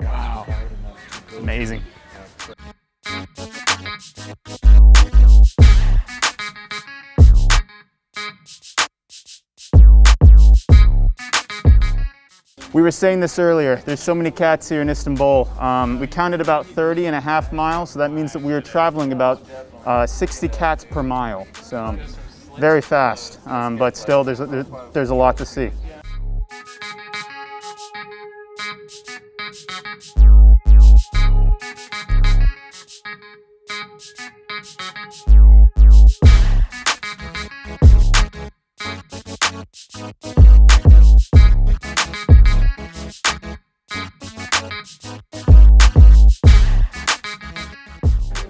Wow, amazing. We were saying this earlier, there's so many cats here in Istanbul. Um, we counted about 30 and a half miles, so that means that we were traveling about uh, 60 cats per mile. So very fast, um, but still there's a, there's a lot to see.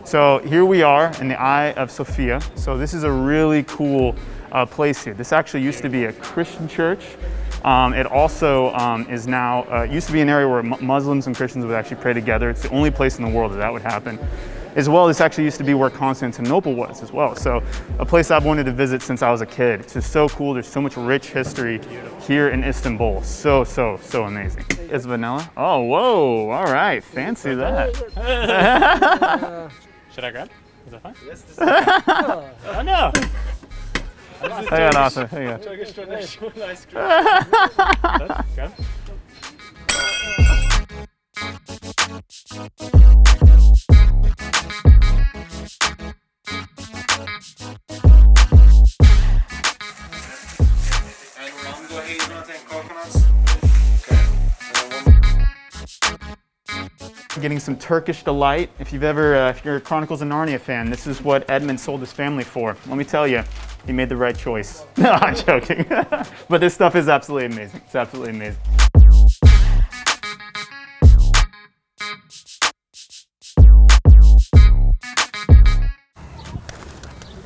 So here we are in the Hagia Sophia. So this is a really cool uh, place here. This actually used to be a Christian church. Um, it also um, is now, uh, used to be an area where Muslims and Christians would actually pray together. It's the only place in the world that that would happen. As well, this actually used to be where Constantinople was as well. So a place I've wanted to visit since I was a kid. It's just so cool. There's so much rich history here in Istanbul. So, so, so amazing. Is vanilla? Oh, whoa. All right. Fancy that. Should I grab? Is that fine? Yes, this is Oh no! Hang on, Arthur. Hang on. Getting some Turkish delight. If you've ever, uh, if you're a Chronicles of Narnia fan, this is what Edmund sold his family for. Let me tell you, he made the right choice. No, I'm joking. but this stuff is absolutely amazing. It's absolutely amazing.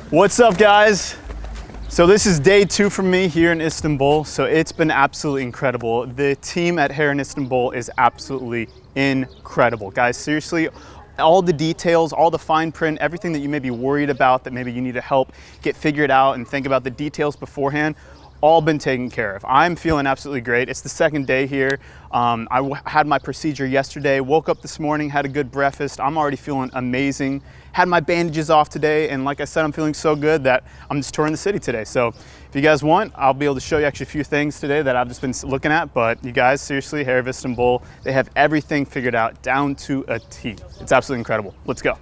What's up, guys? So this is day two for me here in Istanbul. So it's been absolutely incredible. The team at Hair in Istanbul is absolutely incredible. Guys, seriously, all the details, all the fine print, everything that you may be worried about that maybe you need to help get figured out and think about the details beforehand, all been taken care of. I'm feeling absolutely great. It's the second day here. Um, I had my procedure yesterday, woke up this morning, had a good breakfast. I'm already feeling amazing. Had my bandages off today, and like I said, I'm feeling so good that I'm just touring the city today. So if you guys want, I'll be able to show you actually a few things today that I've just been looking at. But you guys, seriously, Hair of Istanbul, they have everything figured out down to a T. It's absolutely incredible. Let's go.